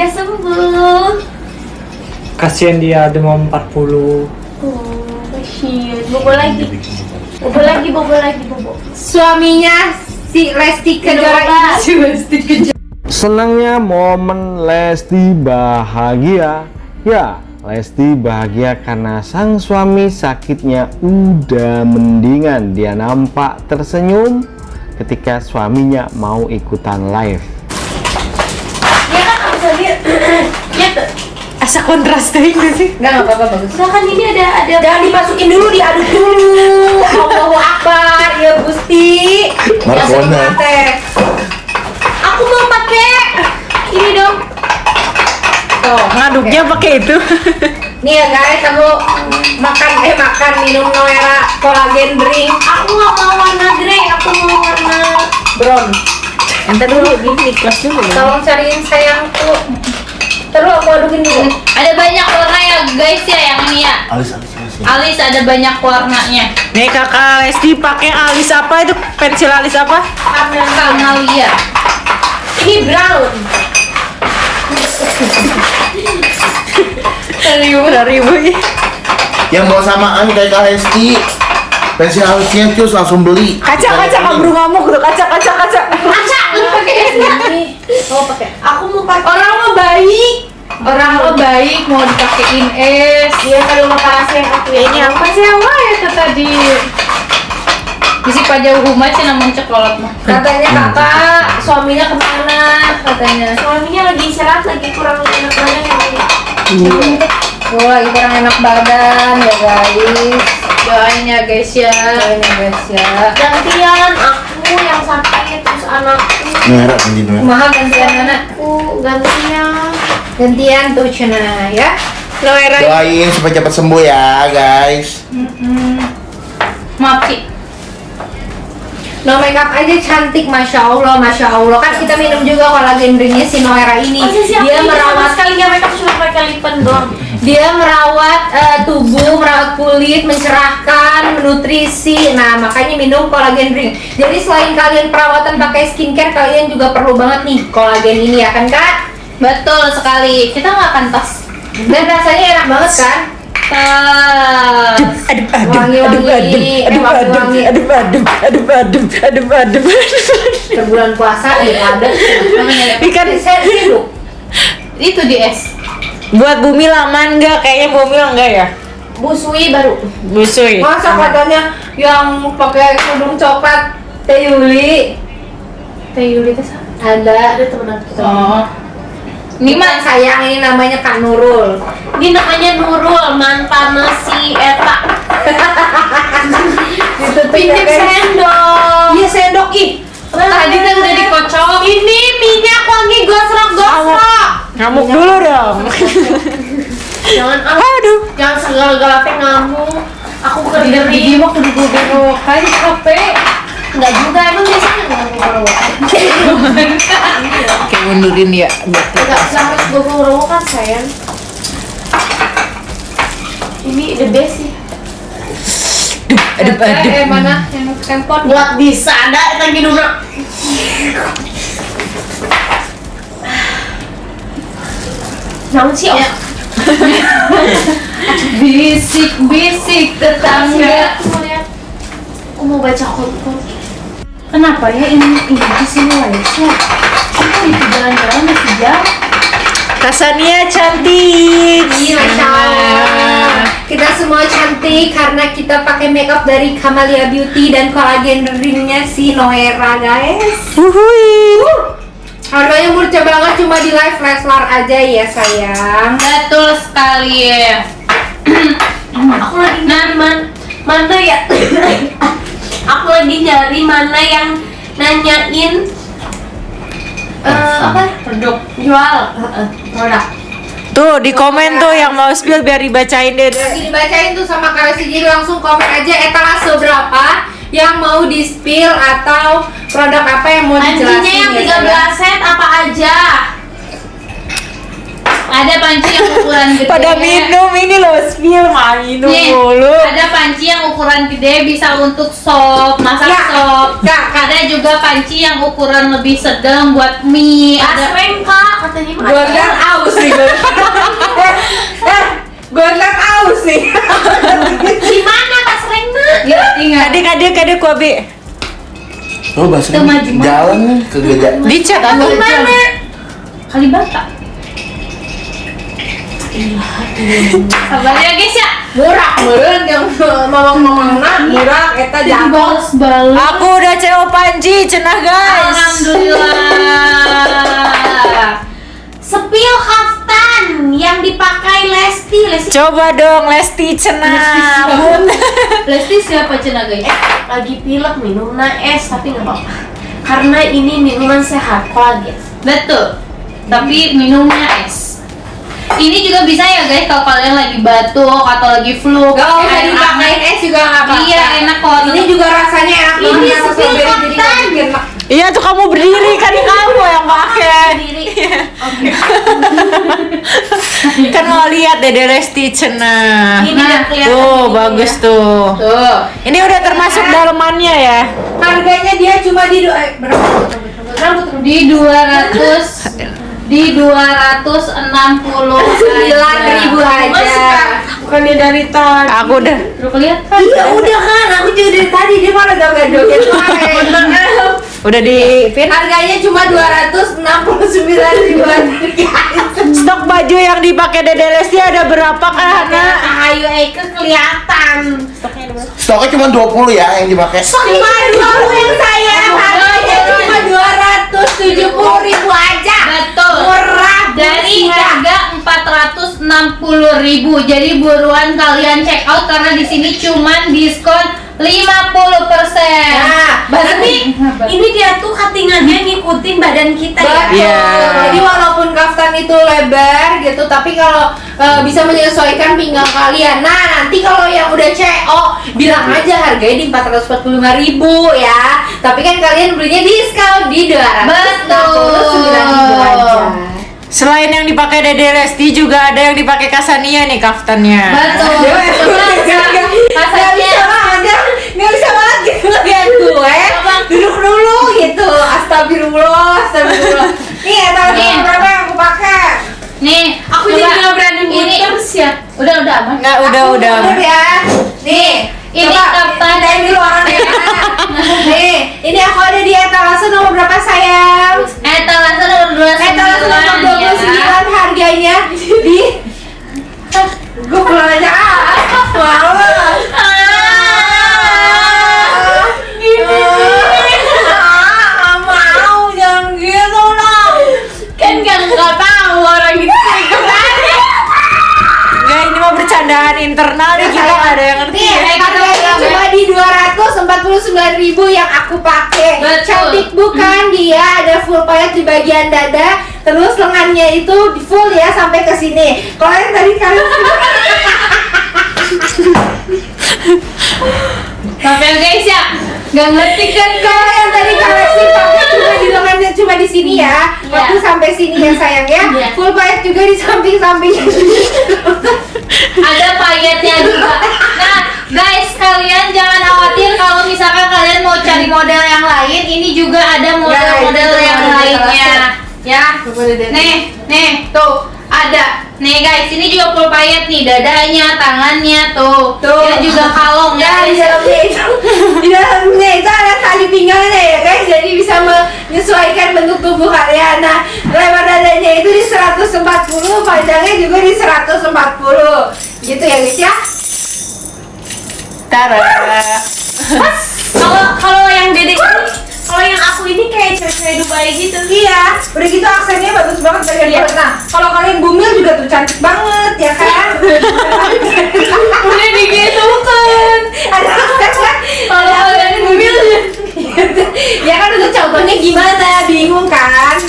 Udah sembuh. Kasihan dia demam 40. Oh, kasihan. Bobo lagi. Bobo lagi, bobo lagi, bobo. Suaminya si Lesti Kejora ini. Si Lesti Kejora. Senangnya momen Lesti bahagia. Ya, Lesti bahagia karena sang suami sakitnya udah mendingan. Dia nampak tersenyum ketika suaminya mau ikutan live. Asa kontras tadi nggak sih? Enggak, enggak apa-apa bagus. Nah kan ini ada ada Jangan dimasukin dulu, diaduk dulu. Allahu Akbar, ya Gusti. Marcona. teh. Aku mau pakai ini dong. Tuh, Ngaduknya pakai itu. nih ya guys, aku makan eh makan minum Noera kolagen drink Aku nggak mau warna grey, aku mau warna brown. Entar dulu, ini kelas dulu ya. Tolong cariin sayangku. Terus aku adukin dulu. ada banyak warna ya guys ya yang ini ya. Alis, alis, alis. Alis ada banyak warnanya. Nih kakak Lesti pakai alis apa itu? Pensil alis apa? Kamalia. Ini brown. Ribu, ribu ya. Yang mau samaan kayak Kak Lesti. Pensil alisnya cus langsung beli. Kaca, kaca, kabur ngamuk tuh, kaca, kaca, kaca. Kaca, lu pakai Ini. Oh, pakai. Aku mau pakai. Orang mau baik. Orang lo baik mau dipakein es. Dia kalau mau kasih aku ya Ini apa sih apa ya tuh tadi? Bisi pajau rumah sih namun coklat mah. Katanya kakak suaminya ke mana? Katanya. Suaminya lagi istirahat lagi kurang enak badan ya. Gue lagi kurang enak badan ya guys. Doain ya guys ya. Doain ya guys ya. Gantian aku yang sakit terus anakku. Merah merah. Kumaha gantian anak? Aku gantian. Gantian tuh cina ya. Noera Doain supaya cepat sembuh ya guys. Maaf Ci. No makeup aja cantik, masya Allah, masya Allah. Kan kita minum juga kolagen drinknya si Noera ini. Sih aku Dia merawat sekali nggak makeup cuma pakai lipen doang. Dia merawat eh, tubuh, merawat kulit, mencerahkan, menutrisi. Nah, makanya minum kolagen drink. Jadi selain kalian perawatan pakai skincare, kalian juga perlu banget nih kolagen ini ya kan kak? Betul sekali. Kita nggak akan tas. Dan rasanya enak banget kan? Aduh, aduh, Wangi-wangi, aduh, eh, wangi-wangi. aduh, aduh, aduh, aduh, aduh, aduh, aduh. Ke bulan puasa ya ada. Namanya Ikan Saya hidup. itu di es. Buat bumi laman enggak? Kayaknya bumi enggak ya? Busui baru. Busui. Masa katanya yang pakai kerudung coklat Teh Yuli Teh Yuli itu siapa? ada Ada teman kita. Oh. Ini mah sayang ini namanya Kak Nurul. ini namanya Nurul mantan si Eta. Pinjam sendok. Iya sendok ih. Tadi kan udah dikocok. Ini minyak wangi gosrak-gosrak. Ngamuk dulu dong. Jangan ah, Aduh. jangan segala-gala teh ngamuk. Aku kerja di mah kudu gue kan capek. Enggak juga emang biasanya ngamuk Kayak mundurin ya. Enggak sampai gue kan sayang. Ini the best sih. Aduh, aduh. Eh mana yang handphone? Buat bisa ada lagi dulu. Sih ya. Bisik-bisik tetangga. Aku mau lihat. Aku mau baca kod-kod. Kenapa ya ini ini di sini Malaysia? Aku itu jalan-jalan masih jam. Kasania cantik. Iya, Masya Allah. Kita semua cantik karena kita pakai makeup dari Kamalia Beauty dan kolagen drinknya si Noera guys. Uhui. Harganya murah banget cuma di live Leslar aja ya sayang. Betul sekali ya. aku lagi nyari man, mana ya? aku lagi nyari mana yang nanyain eh apa produk jual eh, produk. Tuh di komen tuh yang mau spill biar dibacain deh. Lagi dibacain tuh sama Kak Lesti, jadi langsung komen aja etalase berapa yang mau di spill atau produk apa yang mau dijelasin Pancinya yang ya, 13 sayang. set apa aja? Ada panci yang ukuran gede. Pada minum ini loh spill mah minum Nih, mulu. ada panci yang ukuran gede bisa untuk sop, masak Ya, sop. Kak, Kak. Ada juga panci yang ukuran lebih sedang buat mie. Ada kak, katanya mah Gordon out. Banget aus sih. Gimana Rena? Ya, ingat. Adik adik adik kuabi. Oh, bahasa jalan ke gajah. Dicat aku. Gimana? Kalibata. Sabar ya guys ya. Murah, meren yang mamang-mamang nak murah eta. Balas-balas. Aku udah CEO Panji, cenah guys. Alhamdulillah. Sepil kaftan yang dipakai Lesti. Lesti Coba dong Lesti cenah. Lesti siapa cina guys? lagi pilek minumnya es tapi nggak apa-apa. Karena ini minuman sehat, kolagen. Betul. Tapi minumnya es. Ini juga bisa ya guys kalau kalian lagi batuk atau lagi flu. Gak usah dipakai es juga nggak apa-apa. Iya, enak kok. Ini juga rasanya enak Ini sepil Iya tuh kamu berdiri kan kamu yang pakai. Sendiri. Kan mau lihat Dede Lesti cenah. Ini udah kelihatan Tuh ini bagus ya. tuh. Tuh. Ini udah termasuk dalemannya ya. Harganya dia cuma di do- eh, berapa? Rambut rambut. di 200 di 269 Sembilan ribu aja. Bukan dia dari tadi. Aku udah. Lu kelihatan? Iya udah kan, aku juga dari tadi dia malah joget-joget kemarin. Udah di pin. Harganya cuma 269 ribuan Stok baju yang dipakai Dede Lesti ada berapa kah, Hana? Ayo Eke kelihatan. Stoknya cuma 20 ya yang dipakai. Cuma 20 saya harganya cuma 270 ribu aja Betul. Murah Dari harga 460.000. Jadi buruan kalian check out karena di sini cuman diskon 50%. Nah, Tapi ini dia tuh cuttingannya ngikutin badan kita ya. Iya. Jadi walaupun kaftan itu lebar gitu, tapi kalau eh, bisa menyesuaikan pinggang kalian. Nah, nanti kalau yang udah CO, bilang aja harganya di 445.000 ya. Tapi kan kalian belinya diskon di 269.000 aja. Selain yang dipakai Dede Lesti juga ada yang dipakai Kasania nih kaftannya. Betul. Gak bisa banget, gak bisa banget gitu lihat gue Duduk dulu gitu, astagfirullah, astagfirullah Nih, etalase Nih. berapa yang aku pakai? Nih, Aku coba. jadi nggak berani Ini muter ya. udah udah aman. Enggak, udah udah. Udah ya. Nih, Ini coba kapan? dulu orangnya. Nih, ini aku ada di etalase nomor berapa sayang? Etalase nomor 29 Etalase nomor 29 ya. harganya di Gue pulang aja ah. Males. Bercandaan internal nih kita nggak ada yang ngerti. Nih, harganya cuma di 249 ribu yang aku pakai. Betul. Cantik bukan dia? Ada full payet di bagian dada, terus lengannya itu di full ya sampai ke sini. Kalau yang tadi kalian Tapi ya guys ya, nggak ngerti kan kalau yang tadi kalian sih pakai cuma di lengannya cuma di sini ya, Iya. waktu sampai sini ya sayang ya. Iya. Full payet juga di samping-samping. ada payetnya juga. Nah, guys, kalian jangan khawatir kalau misalkan kalian mau cari model yang lain, ini juga ada model-model yang lainnya. Ya. Nih, nih, tuh ada. Nih guys, ini juga full payet nih, dadanya, tangannya tuh. Tuh. Dia juga kalong Ya, di dalamnya itu, di dalamnya itu ada tali pinggangnya ya guys, jadi bisa menyesuaikan bentuk tubuh kalian. Nah, lebar dadanya itu di 140, panjangnya juga di 140, gitu ya guys ya. Tara. Kalau kalau yang dede ini, kalau yang aku ini kayak cewek-cewek Dubai gitu. Iya, udah gitu aksennya bagus banget bagian perut. Nah, kalau kalian bumil juga tuh cantik banget ya kan? Udah digitukan. Ada aksennya. Kalau kalian bumil ya kan untuk contohnya gimana? Bingung kan?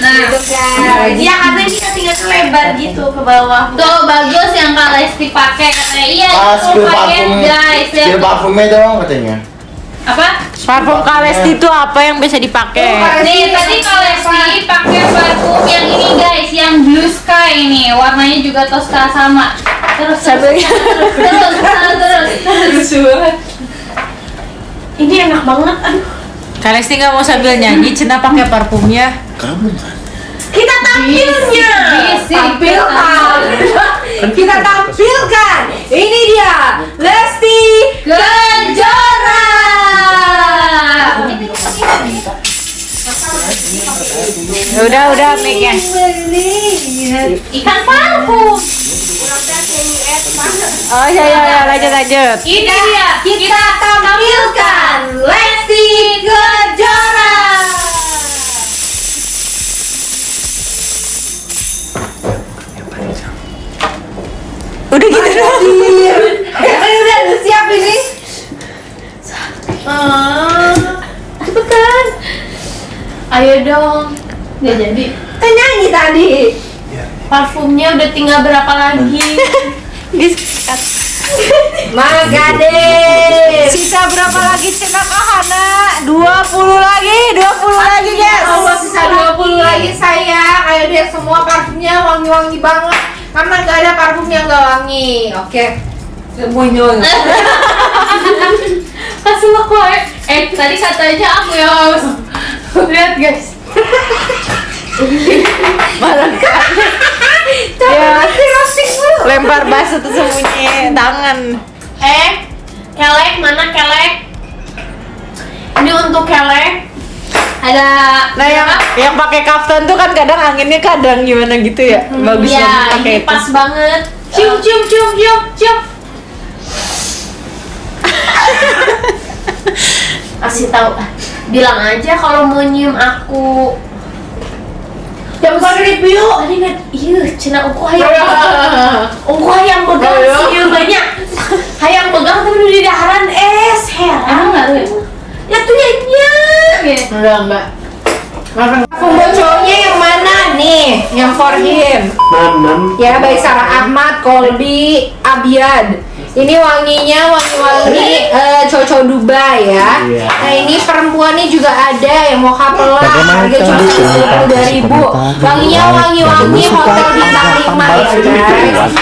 Nah, Gitu kan. Ya karena ini cuttingannya lebar gitu ke bawah. tuh bagus yang Kak Lesti pakai katanya. Iya, payet parfum, guys. Ya. spill parfumnya dong katanya. Apa? Parfum Kak Lesti itu apa yang bisa dipakai? Nih tadi Kak Lesti pakai parfum yang ini guys, yang blue sky nih, warnanya juga Tosca sama. Terus terus terus terus terus. terus. Ini enak banget. Aduh. Kak Lesti nggak mau sambil nyanyi, Cina pakai parfumnya. Kamu kan? Kita tampilnya. Tampil udah mic-nya. Ikan parfum. Oh ya ya ya lanjut lanjut. Ini dia. Kita tampilkan Lesti Kejora. Udah gitu doang. Udah siap ini. Cepetan. Ayo dong. Gak jadi. Parfumnya udah tinggal berapa lagi? Diskat. Magade. Sisa berapa lagi Cina Kahana? 20 lagi, 20 lagi guys. Allah sisa 20 lagi sayang. Ayo deh semua parfumnya wangi-wangi banget. Karena gak ada parfum yang gak wangi. Oke. Semuanya. Kasih aku eh tadi katanya aku yang harus lihat guys. Ya, lempar basuh tuh sembunyi tangan. Eh, kelek mana kelek? Ini untuk kelek. Ada Nah yang yang pakai kaftan tuh kan kadang anginnya kadang gimana gitu ya. Bagus ya, banget pakai ini itu. pas banget. Cium cium cium cium cium. Kasih tahu, bilang aja kalau mau nyium aku. Yang bukan review, tadi kan, iya, cina uku hayang, uku hayang pegang sih banyak, hayang pegang tapi udah di daharan es, heran. Emang nggak tuh? Ya tuh ya ya. Enggak enggak. Mana nih? Yang for him. Ya, baik Sarah Ahmad, Colby, Abiad. Ini wanginya wangi-wangi eh, cowok Dubai ya. Iya. Nah ini perempuan nih juga ada yang mau Bagaimana harga cuma sepuluh ribu. Wanginya wangi-wangi hotel bintang lima ya guys.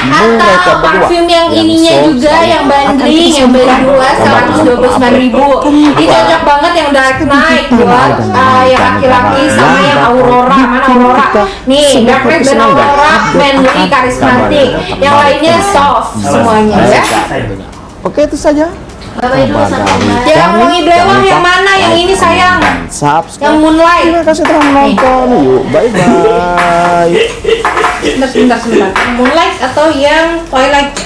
Atau parfum yang ininya juga yang banding yang beli dua seratus dua puluh sembilan ribu. Ini cocok banget yang dark night buat eh, yang laki-laki sama yang aurora. Mana aurora? Nih dan aurora manly karismatik. Yang lainnya soft semuanya ya. Oke itu saja. Bye-bye dulu sampai wangi blewah yang mana? Yang ini sayang. Subscribe. Yang moonlight. Terima kasih telah menonton. Yuk, bye bye. Sebentar, sebentar, sebentar. Moonlight atau yang twilight?